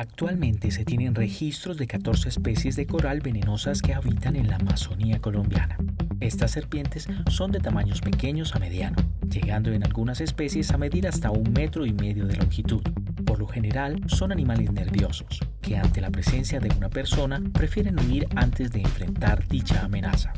Actualmente se tienen registros de 14 especies de coral venenosas que habitan en la Amazonía colombiana. Estas serpientes son de tamaños pequeños a mediano, llegando en algunas especies a medir hasta un metro y medio de longitud. Por lo general son animales nerviosos, que ante la presencia de una persona prefieren huir antes de enfrentar dicha amenaza.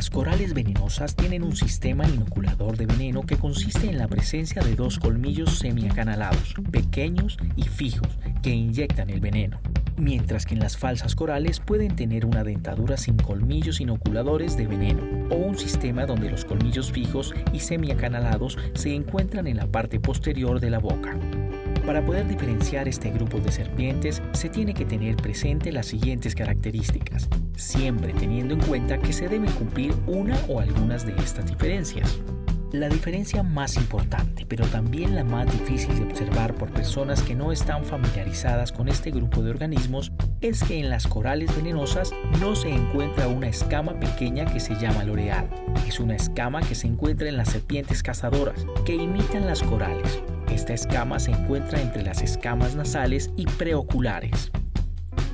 Las corales venenosas tienen un sistema inoculador de veneno que consiste en la presencia de dos colmillos semiacanalados, pequeños y fijos, que inyectan el veneno, mientras que en las falsas corales pueden tener una dentadura sin colmillos inoculadores de veneno o un sistema donde los colmillos fijos y semiacanalados se encuentran en la parte posterior de la boca. Para poder diferenciar este grupo de serpientes se tiene que tener presente las siguientes características, siempre teniendo en cuenta que se deben cumplir una o algunas de estas diferencias. La diferencia más importante, pero también la más difícil de observar por personas que no están familiarizadas con este grupo de organismos, es que en las corales venenosas no se encuentra una escama pequeña que se llama loreal. Es una escama que se encuentra en las serpientes cazadoras, que imitan las corales, esta escama se encuentra entre las escamas nasales y preoculares.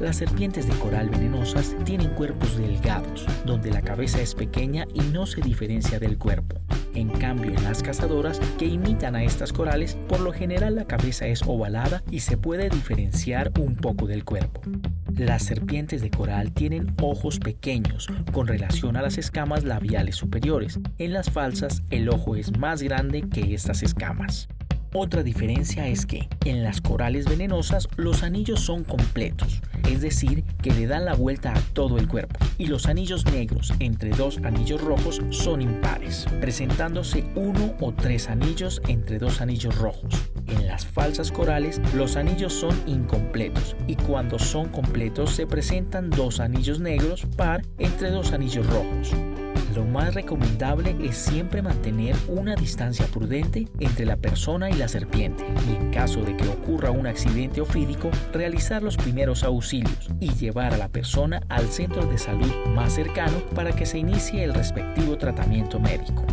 Las serpientes de coral venenosas tienen cuerpos delgados, donde la cabeza es pequeña y no se diferencia del cuerpo. En cambio, en las cazadoras que imitan a estas corales, por lo general la cabeza es ovalada y se puede diferenciar un poco del cuerpo. Las serpientes de coral tienen ojos pequeños con relación a las escamas labiales superiores. En las falsas, el ojo es más grande que estas escamas. Otra diferencia es que en las corales venenosas los anillos son completos, es decir, que le dan la vuelta a todo el cuerpo, y los anillos negros entre dos anillos rojos son impares, presentándose uno o tres anillos entre dos anillos rojos. En las falsas corales los anillos son incompletos y cuando son completos se presentan dos anillos negros par entre dos anillos rojos lo más recomendable es siempre mantener una distancia prudente entre la persona y la serpiente y en caso de que ocurra un accidente ofídico, realizar los primeros auxilios y llevar a la persona al centro de salud más cercano para que se inicie el respectivo tratamiento médico.